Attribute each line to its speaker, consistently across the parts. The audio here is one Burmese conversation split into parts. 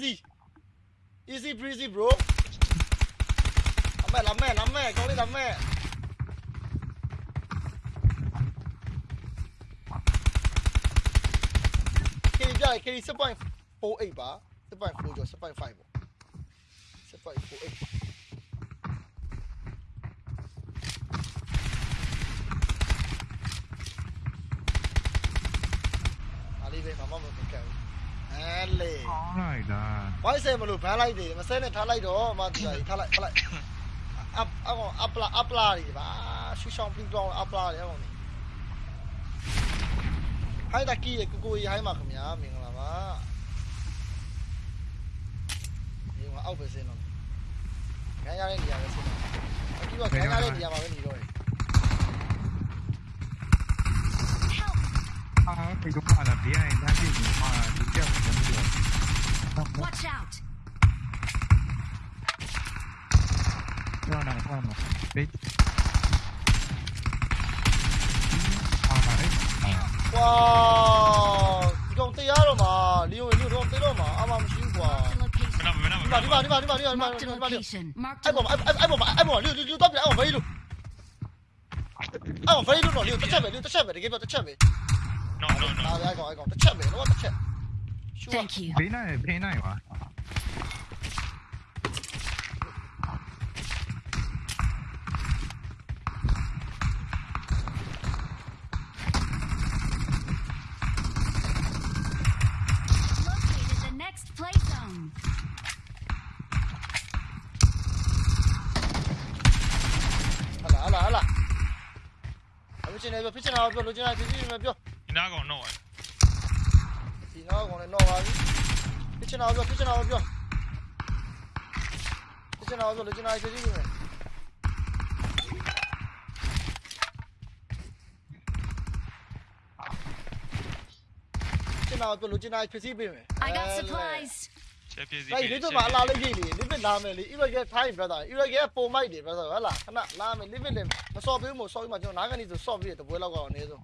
Speaker 1: easy. Easy breezy, bro. Lắm mẹ, lắm mẹ, lắm mẹ, cậu đi lắm mẹ. Kelly jai, Kelly 7.48 ba. 7.4 jo, 7.5 bo. 7.48. Ali, vem. အဲလေ
Speaker 2: ကောင်းလိုက်တာ
Speaker 1: ဝိုင်းဆယ်မလို့ဘန်းလိုက်တယ်မဆဲနဲ့ထားလိုက်တော့မတူတာကြီးထားလိုက်ထားလိုက်အပ်အကောင်အပလာအပလာကြီးပါရှူရှောင်းပြီးတော့အပလာတယ်အကောင်ကြီးဟိုင်းတကီရဲ့ကိုကိုကြီးဟိုင်းပါခင်ဗျာမင်္ဂလာပါဒီမှာအောက်ပဲဆင်းတော့ခံရတဲ့နေရာပဲဆင်းတော့အခုကခံရတဲ့နေရာမှာပဲနေတော့
Speaker 2: 这个话呢，别按他这种话，就这样全部就。
Speaker 3: Watch out！
Speaker 1: 这样两个算了，别。哇！你给我逮着了嘛？你
Speaker 3: 有你
Speaker 1: 有给
Speaker 3: 我
Speaker 1: 逮着嘛？阿妈没辛苦啊！
Speaker 3: 你把
Speaker 1: 你把你
Speaker 3: 把你
Speaker 1: 把
Speaker 3: 你
Speaker 1: 把你把你把你！哎宝马哎哎哎宝马哎宝马六六六，到不了哎我飞六，哎我飞六了六，这下面六这下面的给我这下面。
Speaker 4: No, no.
Speaker 1: I, got, I got. The the. Sure.
Speaker 3: Thank you.
Speaker 2: ဒီနားကောင်
Speaker 1: တော့ဒီနားကောင်လည်းတော့ပါပြီပြချင်တာပြောပြချင်တာပြောပြချင်တာပြောလေချင်တာရေးကြည့်ကြည့်မယ်နာတို့လိုချင်တာဖြည့်ဆည်းပေးမယ်
Speaker 3: I got supplies
Speaker 4: ချက်ဖြည့်ဆည်းပေး
Speaker 1: လိုက်ဒီတော့မလာလို့ရေးလေ limit လာမယ်လေ Iraq ရဲ့ time brother Iraq ရဲ့ပုံမိုက်တွေ brother ဟဲ့လားခဏလာမယ် limit လည်းမစော်ပေးဘူးမစော်ပြီးမှကျွန်တော်နားကနေဆိုစော်ပြီးတဲ့ပွဲလောက်ကတော့အနည်းဆုံး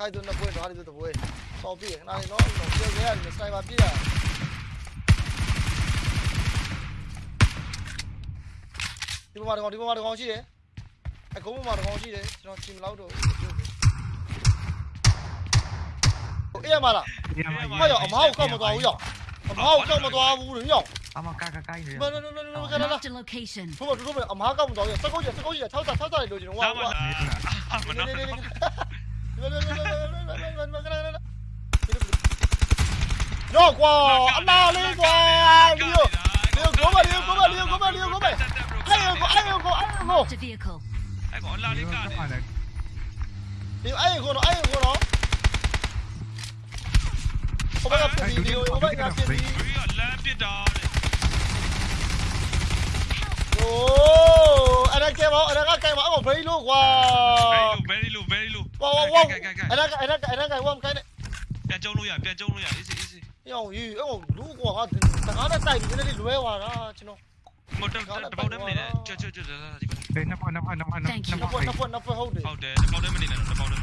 Speaker 1: ခိုင်သူနှစ်ပွဲတော့ဟာဒီတပွဲစော်ပြီးခဏလေးနော်ပြောခဲ့ရတယ်စတိုင်ပါပြရဒီမှာတော့ဒီမှာတော့ရှိတယ်အကုန်းမှာတော့ရှိတယ်ကျွန်တော်ချီမလောက်တော့အေးရမလား
Speaker 2: ဒီမှာ
Speaker 1: မရောအမောက်ကောက်မသွားဘူးရောအမောက်ကောက်မသွားဘူးလို့ရော
Speaker 2: အမကကကိုင်းနေ
Speaker 1: မမမမမကလာ
Speaker 3: Marked a location.
Speaker 1: ဘုမတို့တို့အမားကောက်မတော်ရစကုတ်ရစကုတ်ရထောက်တာထောက်တာလို့ကျွန်တော်
Speaker 4: 哪
Speaker 1: ဝါ
Speaker 4: 么
Speaker 1: ဝါ
Speaker 4: 啦？啊，没
Speaker 1: နေ
Speaker 4: Nhỏ
Speaker 1: quá, ăn
Speaker 4: nào
Speaker 1: lên quá. Liêu, liêu cố mà, liêu cố mà, liêu cố mà, liêu cố mà. Ai ơi, ai ơi, ai ơi. Ai bỏ lao lên cả này. Liêu ai của nó, ai của
Speaker 3: nó. Không bắt
Speaker 4: gặp gì, liêu, không bắt gặp
Speaker 1: gì. Ồ, anh đang kêu máu, anh đang kêu máu của Play luôn quá. Play luôn, Play 哇哇哇！哎那个哎那
Speaker 4: 个哎那个，我们开的。
Speaker 1: 变走路呀，变走路呀，你是你是。钓鱼，哎我
Speaker 4: 路过啊，等下那
Speaker 1: 带鱼那
Speaker 4: 里路哇
Speaker 1: 啦，
Speaker 4: 知
Speaker 1: 道。我等等包等没呢？就就就
Speaker 4: 就就。哎，那
Speaker 2: 块那块那块那块。那块那
Speaker 1: 块那块好的。好
Speaker 4: 的，那包等没呢？那包等。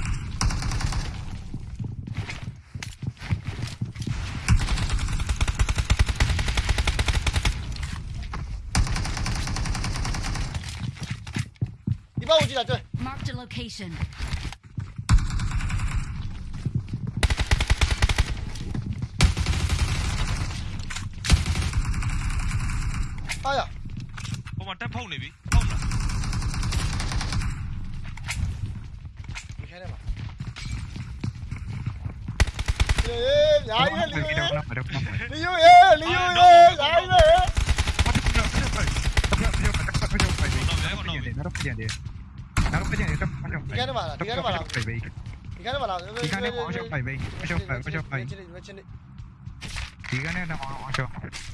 Speaker 3: Marked a location.
Speaker 4: 变中路呀，easy easy。
Speaker 1: ရောင်ယူအဲ့လူကွာတကားနဲ့တိုက်ပြီးနည်းနည်းလွဲသွားတာကျွန်တော်
Speaker 4: 我等等等包灯没呢，就就就这这这。
Speaker 2: ဘေးနှစ်ဖက်နှစ်ဖက်နှစ်ဖက်နှစ်
Speaker 1: နှစ်
Speaker 2: ဖ
Speaker 1: ဖွ
Speaker 2: က်
Speaker 1: က်နှစ်ဖွက်နှစ်ဖွက်ဟုတ်တယ်
Speaker 4: 好的，包灯没呢，包灯。
Speaker 1: ဒီဘက်ကိုကြည့်လိုက်တွေ့
Speaker 3: Marked a location.
Speaker 1: အားရ
Speaker 4: 我往单碰那边，碰了。
Speaker 1: ဒီခဲနေမှာအေးညာရီလီယိုလီယိုရေလီယိုရေညာရီရေဒီခဲနေမှာလားဒီခဲနေမှာလားဒီခဲနေမှာလားဒီခဲနေမှာချင်းနေ
Speaker 2: ဒီကနေတော့အရှော
Speaker 1: ဒီ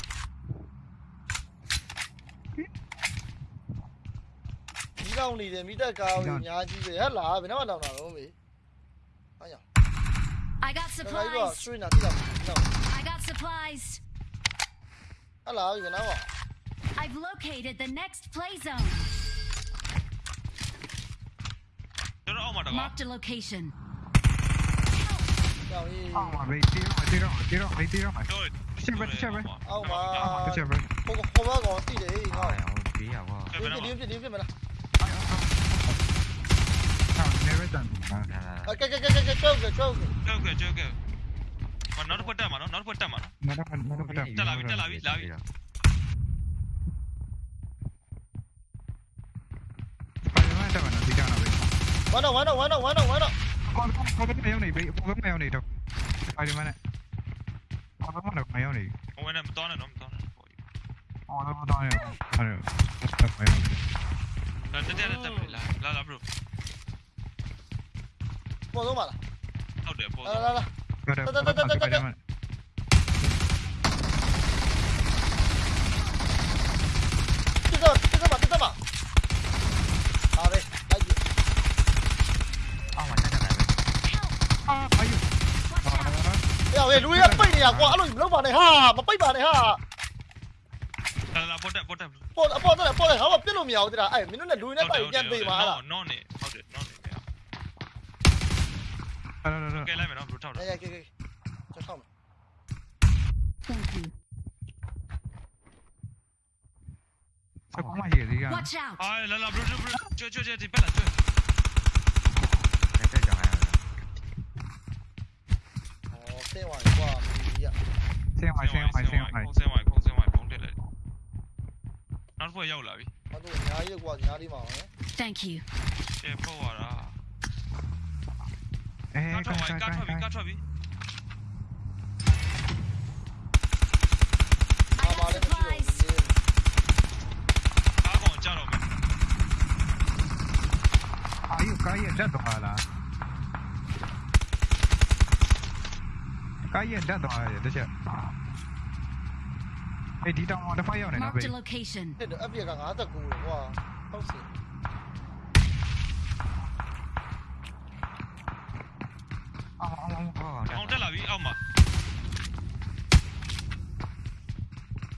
Speaker 3: I got supplies. I got supplies.
Speaker 1: Hello, you know what?
Speaker 3: I've located the next play zone. Marked a location.
Speaker 2: Oh,
Speaker 1: my baby. I did it. I did it. I did
Speaker 5: it. I did. I did it.
Speaker 1: I మనోడు కొట్టా మనో నోడు కొట్టా మనో ఇట్లా
Speaker 2: లావి ఇట్లా లావి లావి Bueno, bueno,
Speaker 5: bueno, bueno,
Speaker 1: bueno.
Speaker 5: Con
Speaker 1: con con cái mèo này bị con cái
Speaker 4: mèo này đâu. Ai đi mà này. Con cái con mèo này. Ôi này to này nó to này. Ôi nó to này. Ai. Con cái mèo
Speaker 2: này. Là thế là thế là
Speaker 4: là là bro. ပေါ်ဆုံးပါလား
Speaker 2: ဟုတ်တယ်ပေါ်ဆုံးလာလာလာတက်တက်
Speaker 4: တ
Speaker 2: က်
Speaker 4: တက်တက်ေလူတွေ
Speaker 1: ကပိတ်နေရကွာအဲ့လိုမလုပ်ပါနဲ့ဟာမပိတ်ပါနဲ့ဟာ
Speaker 4: လာပေါ်တက်ပေါ်တက်
Speaker 1: ပေါ်ပေါ်တက်ပေါ်တက်ဟာမပြစ်လို့မရဘူးတရာအဲ့မင်းတို့လည်းလူတွေနဲ့ပိုက်ပြန်ပေးပါလား
Speaker 4: no no ဟုတ်တယ် no Nei, nei, nei. Ok, lei meg da, bror. Ta det. Nei,
Speaker 5: jeg, jeg, jeg. Så ta
Speaker 1: meg. Sao có mày hiểu đi kìa? Ai,
Speaker 2: lần lần, brr, brr, brr Chưa, chưa, chưa, Cái tên chẳng hạn.
Speaker 4: Ồ, xe ngoài quá, mình đi ạ. Xe ngoài, xe ngoài, xe ngoài. Không xe ngoài, không xe ngoài, không thể lại. Nó vừa dâu
Speaker 1: lại. Mà tôi nhá, đi qua thì nhá đi
Speaker 3: Thank you. Xe
Speaker 4: phô vào 干啥？干啥？干
Speaker 2: 啥？我干啥？我干啥？我。啊，我的天！啊，我讲了没？还有干爷这多好嘞！干爷这多好呀，这
Speaker 3: 些。
Speaker 2: 哎，
Speaker 3: 敌方
Speaker 1: 的防御呢？目标位置。Ông
Speaker 2: rất là ý
Speaker 5: ông
Speaker 4: mà,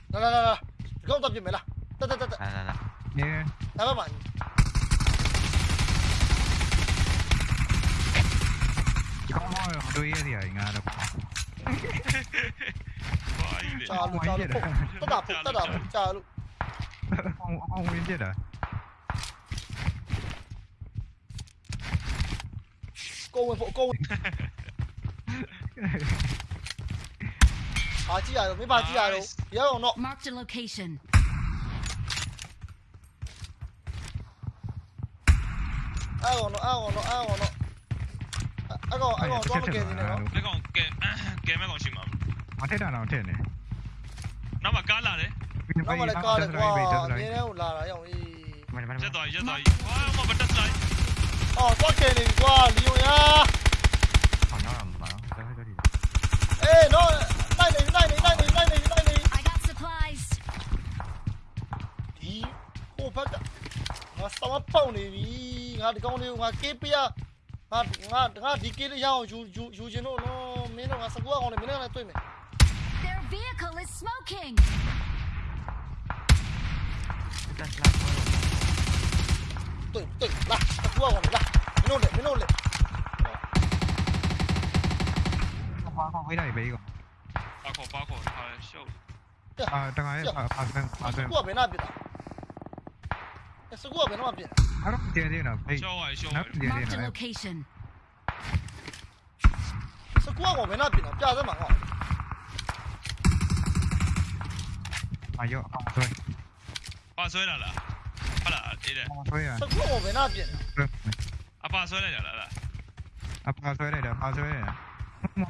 Speaker 4: Nè nè nè nè Không tập gì mày
Speaker 1: là Tập tập tập tập Nè nè nè Nè Nè nè Không thôi, đuôi thì ở nhà được. Chà lụ,
Speaker 5: chà lụ, tất
Speaker 2: đạp,
Speaker 1: tất đạp, chà
Speaker 2: lụ Ông, ông Nguyên chết à? Cô Nguyên, cô Nguyên
Speaker 4: ဘာကြ
Speaker 1: ည့်ရတော့မင်းဘာကြည့်ရတော့ရအောင်တော့
Speaker 3: Mark the location
Speaker 1: အဲ့ကောင်တော့အဲ့ကောင်တော့အဲ့ကောင်တော့အဲ့ကောင်အဲ့ကောင်တော့မကယ်နေနဲ့
Speaker 4: နော်အဲ့ကောင်ကဲကဲမဲ့ကောင်ရှိမှာ
Speaker 2: မထက်တာတော့ထက်နေ
Speaker 4: နောက်မှကားလာတယ်
Speaker 1: နောက်မှလည်းကားလာတယ်ကွာနင်းထဲကိုလာတာရအော
Speaker 5: င်အေး
Speaker 4: ရက်သွားရက်သွားဟာမဘတ်တက်လိုက်
Speaker 1: အော်တော့ကယ်နေကွာလီယွန်ယာ စမပေါက်နေပြီငါဒီကောင်လေးကိုငါကေးပြငါငါငါဒီကေးလေးရအောင်ယူယူယူချင်တော့နော်မင်းတို့ငါစကူအောင်လေမင်းလည်းတွေ့မယ်
Speaker 3: Their vehicle is smoking.
Speaker 5: 但是那
Speaker 1: တွေ့တွေ့လာစကူအောင်လေလာမင်းတို့လေမင်းတို့လေ
Speaker 2: ဘာကောဝေးတယ်ဘေးက
Speaker 4: ပါခေါ်ပါခေါ်ဟာရှုပ်
Speaker 2: အာတခါရဲ့အာဆန်အာ
Speaker 1: စ
Speaker 2: ဆန်
Speaker 1: ကူကဘ 是过我们那边，还是？对
Speaker 2: 对了，哎，招哎招，
Speaker 4: 对对对。是过我们那边了，
Speaker 2: 别这么搞。
Speaker 1: 哎哟，防水，防水来了。
Speaker 4: 好了，对的。防水啊。过
Speaker 2: 我们那边了。啊，防水来了，来了。啊，防水来了，防水
Speaker 4: 来了。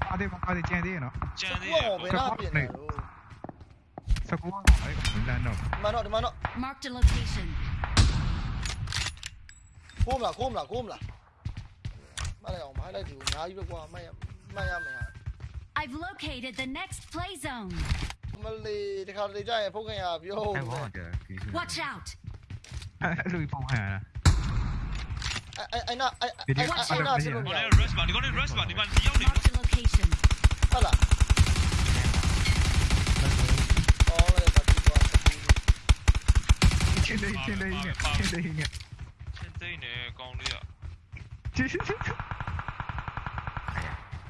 Speaker 1: 防
Speaker 4: 水，
Speaker 1: 防
Speaker 4: 水
Speaker 1: 鉴定了。鉴定。过我
Speaker 2: 们那边了。过。哎，完
Speaker 1: 了呢。完了，完了。
Speaker 3: Mark the location. I've located the next play zone.
Speaker 1: Watch out. အဲ့လိုဖုတ်ခင်ရ
Speaker 3: တာ
Speaker 2: အဲ့
Speaker 1: အဲ့နာအဲ့အဲ့အဲ့နာ
Speaker 4: ကျွန်
Speaker 1: တော်
Speaker 2: rush rush
Speaker 4: nè con đi ạ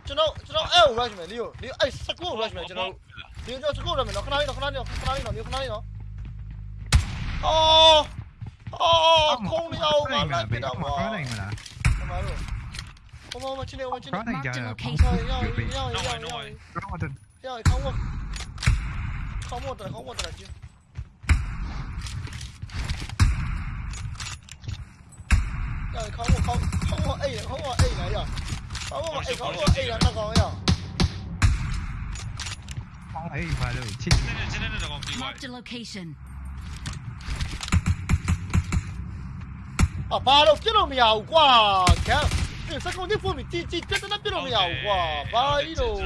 Speaker 4: ကျွ
Speaker 1: န်တော်ကျွန်တော်အဲ့ကို rush မယ်လေးကိုလေးအဲ့စကူကို rush မယ်ကျွန်တော်ဒီကျွန်တော်စကူ rush မယ်နော်ခဏလေးနော်ခဏလေးနော်ခဏလေးနော်လေးခဏလေးနော်အော်အော်ခုံနေအောင်မလိုက်ပြတော့မှာ
Speaker 2: ခဏနိုင်မလား
Speaker 1: ကျမတို့ဘမမချင်းနေမချင်းနေ
Speaker 2: ခဏနိုင်ကြရအောင်
Speaker 1: ရောက်ရောက်ရောက်ရောက်ရောက်ရောက်ကောင်းကောင်းကောင်းမတော်ကောင်းမတော်
Speaker 2: ကြ
Speaker 4: ည့် không không không không có ấy không không
Speaker 3: ấy này rồi
Speaker 1: không có ấy không có ấy là tao còn rồi không ấy phải được chết mark the location 啊，八六几都没有啩，其實你識講啲
Speaker 4: 方面知知，真真邊度沒有啩，八呢度。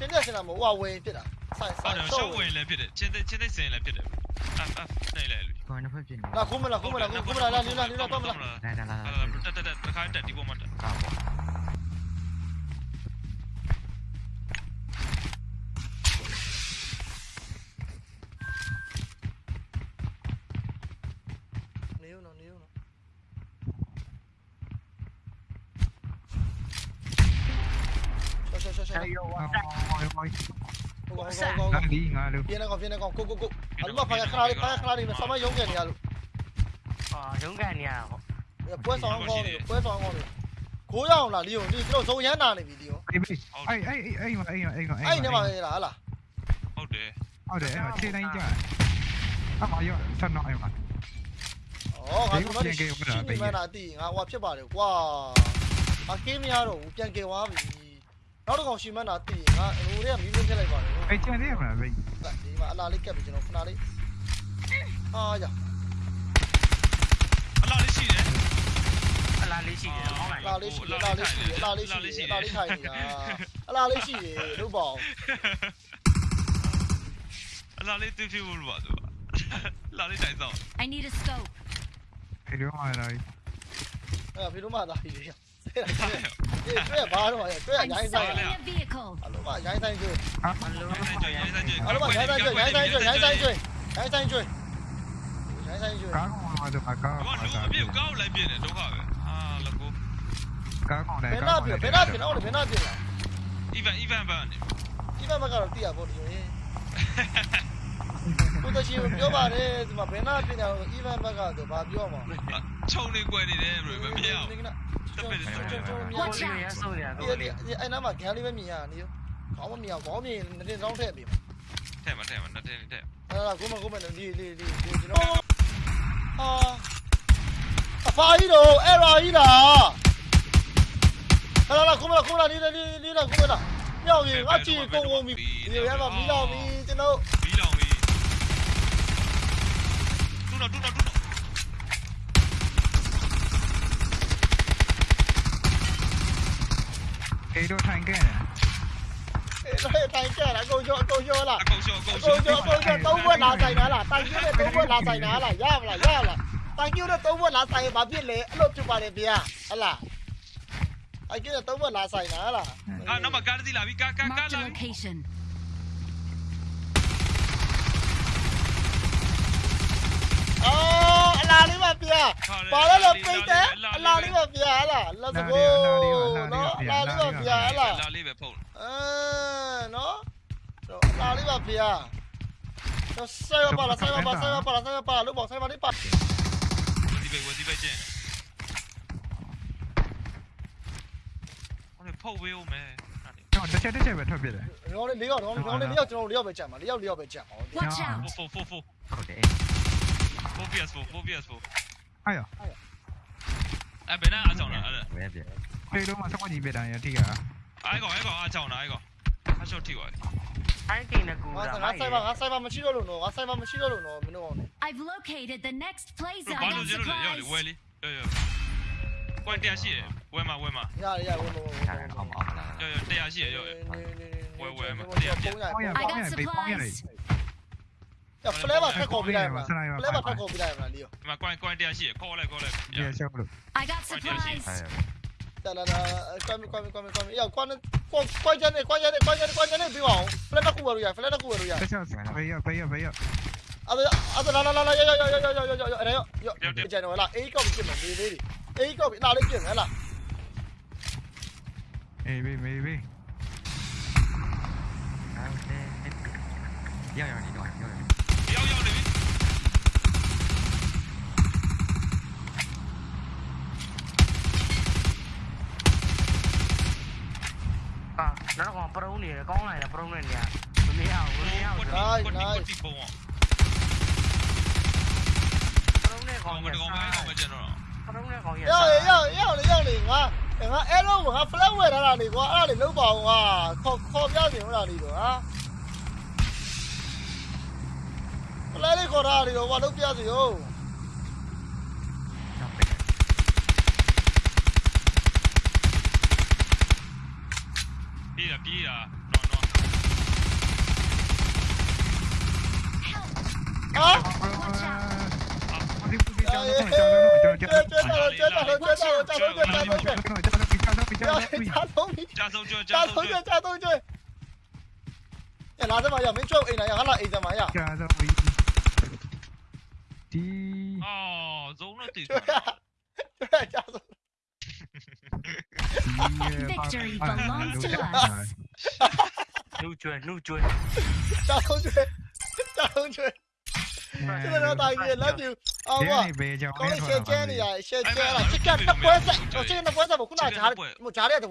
Speaker 4: 真係成日冇話會啲
Speaker 1: 啊。 င်းတဲ့စင်လာမဟိုဝယ်ဖြစ်တာဆိုင်
Speaker 4: ဟု
Speaker 1: ဆိုင်
Speaker 4: တ်တယ်ရှော့ဝင်လည်းဖြစ်တယ်ချင်းတဲ့ချင်းတဲ့စင်လည်းဖြစ်တယ်အဖနေလေလူ
Speaker 5: Kau nak pergi ni?
Speaker 1: လာခုမလားခုမလားခုမလားလာနေလားနေလားတော့မလား
Speaker 5: Dah dah dah.
Speaker 4: တက်တက်တက်တခါတက်ဒီပေါ်မှာတက်
Speaker 5: Kau.
Speaker 1: နေဦးနော်နေဦးနော်ရှောရှောရှောရှော
Speaker 2: အေးရောဝါဝါဝါ
Speaker 1: ဟိုကောင် ကောင်
Speaker 2: ငါ
Speaker 1: ကောင်
Speaker 2: ဒီငါလို့
Speaker 1: ပြင်းနေကောင်ပြင်းနေကောင်ကိုကိုကိုအလမဖာရခလာလေးဖာရခလာလေးနဲ့ဆမယုံကန်နေရလို့
Speaker 6: အော်ရုံးကန်နေရဟော
Speaker 1: ပွဲဆောင်ကောင်းနေပွဲဆောင်ကောင်းနေကိုရအောင်လားလီယိုလီကျွန်တော်ဇုံရမ်းနာနေပြီလီယို
Speaker 2: အေးအေးအေးအေးအေးအေးအေး
Speaker 1: အဲ့နေမှာလေလားဟလား
Speaker 4: ဟုတ်တယ်
Speaker 2: ဟုတ်တယ်အဲ့ခြေတိုင်းကြအမရောဆက်တော့အဲ့မှာ
Speaker 1: ဩငါဒီမှာရှိနေမှန်းတာအတိငါဟိုဖြစ်ပါတယ်ကွာအကင်းမရတော့ဘူးပြန်ကယ်သွားပြီ နောက်တစ်ကောင်ရှိမှန်းတာအတိငါဟိုတွေကမီးမင်းထည့်လိုက်ပါတယ်
Speaker 2: အေးချန်သေးမလားဘေး
Speaker 1: ဒီမှာအလားလေးကပ်ပြီးကျွန်တော်ခဏလေးအာရ
Speaker 4: အလားလေးရှိတယ်
Speaker 6: အလားလေးရှိတယ်ဟောလိုက်
Speaker 1: အလားလေးရှိအလားလေးရှိအလားလေးရှိအလားလေးထိုင်နေတာအလားလေးရှိရေလို့ပေါ့
Speaker 4: အလားလေးတူဖြူလို့ပါသူလာလေးတိုင်ဆောင်
Speaker 3: I need a scope.
Speaker 2: အေးရောမှာလာ
Speaker 1: အဲ့ဘီလိုမှသာပြီ လေအေးတွေ့ဘာတော့ရတွေ့
Speaker 3: I'm
Speaker 1: ရိုင်းဆိုင်
Speaker 3: sighting a vehicle.
Speaker 1: အလိုမှရိုင်းဆိုင်ကျွေး
Speaker 6: မလို့
Speaker 4: ရိုင်းဆိုင်ရိုင်းဆိုင်
Speaker 1: အလိုမှရိုင်းဆိုင်ကျွေးရိုင်းဆိုင်ကျွေးရိုင်းဆိုင်ကျွေးရိုင်းဆိုင်ကျွေးရိုင်းဆိုင်ကျွေး
Speaker 2: ကားကောင်မှာတော့ကား
Speaker 4: ဘာလို့အပြစ်ကောက်လိုက်ပြင်းတယ်ဒုက္ခပဲအာလကို
Speaker 2: ကားကောင်လည်း
Speaker 1: ဘယ်
Speaker 2: ကား
Speaker 1: နာ
Speaker 2: ကောင်
Speaker 1: ပြ
Speaker 2: လည်း
Speaker 1: ဘယ်နာပြတော့ဘယ်နာပြလား
Speaker 4: even even ဘာနေ
Speaker 1: ဒီဘက်ကတော့တိရဖို့ဒီရင်ကိုတချီပြောပါတယ်ဒီမှာဘယ်နာပြညာ even ဘက်ကတော့ဘာပြောမှာ
Speaker 4: ခြုံနေကွယ်နေတယ်ဘယ်မမြင်အောင်
Speaker 6: ကိုလေးရဆိုရကို
Speaker 1: ဒီ
Speaker 6: လေး
Speaker 1: ဒီအဲ့နားမှာဂန်လေးပဲမြင်ရနေရောခေါင်းမမြင်အောင်ခေါင်းမြင်နေတောင်းထည့်ပြီ
Speaker 4: ထဲမှာထဲမှာနှစ်တင်းထဲ
Speaker 1: အဲ့ဒါကိုမကိုမဒီဒီဒီကျွန်တော်ဟာအဖာကြီးတော့အဲ့ရာကြီးလားဟလာလာကိုမလာကိုမလာနေနေနေလာကိုမလာမြောက်ရင်အချီကုန်ကုန်ပြီဒီရမှာမီးလောင်ပြီကျွန်တော်
Speaker 4: ဘီလောင်ပြီတူတော့တူတော့
Speaker 2: ඒටෝටයින්කෑන là cô vô cô vô là
Speaker 1: cô vô cô vô tao vốn là tài nó là tao vô tao vốn là
Speaker 4: tài nó là giao là giao là
Speaker 1: là
Speaker 4: tài
Speaker 1: mà biết lệ lột chụp vào để bia là anh kia tao vốn là tài nó là à nó là bị cái! လာလေးပါဗျာ
Speaker 4: ပါလာ
Speaker 1: လာပိတ်တယ်အလာလေးပါဗျာဟလာ let's go နော်အလာလေးပါဗျာဟလာအ
Speaker 4: လာလေးပဲဖုတ်
Speaker 1: အဲနော်တော့အလာလေးပါဗျာတော့ဆိုင်ပါလားဆိုင်ပါဆိုင်ပါလားဆိုင်ပါလားလို့ပေါ့ဆိုင်ပါလေးပါ
Speaker 4: ဒီပဲဝစီပဲကျင်ဟိုနေဖုတ်ဝေးဦးမယ်ကျွန်
Speaker 2: တော်တစ်ချက်တစ်ချက်ပဲထွက်ပြတယ်။ရော
Speaker 1: င်းလေး၄ရောက်ရောင်းလေး၄ရောက်ကျွန်တော်၄ရောက်ပဲကြံပါ၄ရောက်၄ရောက်ပဲကြံပါ။
Speaker 3: ဟု
Speaker 2: တ်တယ်။ Watch
Speaker 3: out.
Speaker 4: 4 4 4
Speaker 5: 4ဟု
Speaker 4: တ်တယ်။ PS4 ဖိုး PS4
Speaker 2: အဲ့ရော
Speaker 4: အဲ့ဘယ်နဲ့အားကြောင်လားအဲ့
Speaker 5: Where dia?
Speaker 2: ဖေးတော့မှစကွက်ကြီးပြတာရတိက
Speaker 4: အဲ့ကောင်အဲ့ကောင်အားကြောင်လားအဲ့ကောင်အရှော့ထိပါ
Speaker 6: ထိုင်းကိန်းနဲ့ကူ
Speaker 1: ငါ
Speaker 6: တာ
Speaker 1: ငါဆိုင်ပါငါဆိုင်ပါမရှိတော့လို့နော်ငါဆိုင်ပါမရှိတော့လို့နော်မင်းတို့အောင်
Speaker 3: I've located the next play zone.
Speaker 4: ဘာ
Speaker 3: I
Speaker 4: လို့
Speaker 3: got
Speaker 4: ကျလို့လဲရောက်လေဝဲ
Speaker 3: supplies.
Speaker 4: လေးရောရောကွန်တရားရှိတယ်ဝဲမှာဝဲမှာ
Speaker 1: ရရရဝင်ဝင်
Speaker 5: Cara om om lah.
Speaker 4: ရောရောတရားရှိတယ်ရော
Speaker 1: ပုံရပုံရ
Speaker 3: I got supplies.
Speaker 1: やフレーバー結構見ないわフレーバー結構見ない
Speaker 4: わリオまあこれこれでやしこれこれで
Speaker 2: やしこれ
Speaker 3: I got supplies
Speaker 5: だ
Speaker 1: らだこみこみこみこみいやこんここじゃねこじゃねこじゃねこじゃねビワオフレーバーこわるやフレーバーこわるやペシャンス
Speaker 2: ペイヤペイヤペイヤあ
Speaker 1: とあとららららよよよよよよよよよよよじゃねわら A コミ決めビビビ A コミなれ決めな
Speaker 2: A B B B
Speaker 5: 要有你懂，要有。
Speaker 6: nó nó còn pro nè con này là pro này nè. Tôi nghĩ ao rồi. nghĩ ao. Rồi
Speaker 4: rồi
Speaker 6: pro này còn nhiều sao pro này còn nhiều sao yêu
Speaker 1: yêu yêu đi yêu đi quá em ha em luôn ha flower đó là đi quá đó đi lúc bầu quá khó khó giáo gì đó đi được á. ပြလာလေးပြစ်မယ်လား
Speaker 2: အေးဘေးမေးဘေး
Speaker 5: ရောက်ရောက်နေတော့ရောက်ရောက်
Speaker 4: ရောက်ရောက်နေပြီ
Speaker 6: အာနောက်တော့ပရုံးနေတယ်ကောင်းလိုက်တယ်ပရုံးနေနေရမမြင်အောင်မမြင်အောင်
Speaker 4: ကွ
Speaker 6: ပ
Speaker 4: တ်တီကွတ်တီကွတ်တီပုံအောင်
Speaker 6: ရုံးနေကော
Speaker 4: ကော
Speaker 6: င်း
Speaker 4: င်း
Speaker 6: ရ
Speaker 4: မကောင်းမဲကောင်းမကျတော့
Speaker 6: ပရုံးနေကောင်းရ
Speaker 1: ရောက်ရောက်ရောက်လေရောက်လေငါငါအဲ့တော့ငါ flat ဝယ်ထားတာလေကွာအဲ့ဒါလေလုံးပါအောင်ကွာခေါ်ခေါ်ပြပြင်ဟုတ်လားလေတော့ဟာ flat လေးခေါ်ထားတာလေတော့ကွာလုံးပြစီဟုတ်
Speaker 5: ရောက်ပဲ
Speaker 4: ပြေးတာပြေးတာနော်နော်
Speaker 1: ဟာ
Speaker 2: ဒီပူဒီကြောင်တော့ကြောင်တော့ကြောင်
Speaker 1: ကျွတ်
Speaker 2: ကြောင်
Speaker 1: ကျွတ်တော့ကျွတ်တော့ကျွတ်တော့ကျွတ်တော့ကျွတ်တော့ကျွတ်တော့ကျွတ်
Speaker 2: ကြောင်တော့ကြောင်တော့ကြောင်တော့ကြောင်တော့
Speaker 1: ကြာ
Speaker 2: ကြောင်
Speaker 1: ဆုံးပြီ
Speaker 4: ကြာဆုံးကြကြာ
Speaker 1: ကြာဆုံးကြကြာဆုံးကြရလာစမရမင်းကျွတ်အိမ်လာရဟာလာအိမ်စမရ
Speaker 2: ကြောင်တော့ဒီ
Speaker 4: အော်ဇုံတော့တည်
Speaker 1: ကျွတ်ကျွတ်ကြာဆုံး
Speaker 3: Victory belongs to us.
Speaker 6: နူကျွဲနူကျွဲ
Speaker 1: ကြာဆုံးကျွတ်ကြာဆုံးကျွ đi Ồ, Dũng nó tỉ Victory belongs to us.
Speaker 2: Lưu
Speaker 1: truyền,
Speaker 2: lưu truyền. Chào không
Speaker 1: truyền. Chào
Speaker 2: không
Speaker 1: truyền.
Speaker 2: Chứ là
Speaker 1: tài
Speaker 2: nghiền
Speaker 1: lắm nhiều. Ờ quá. Có cái xe che này à, xe che là chicken nó quét dậy. Chicken nó quét dậy một cú nào chả một chả đấy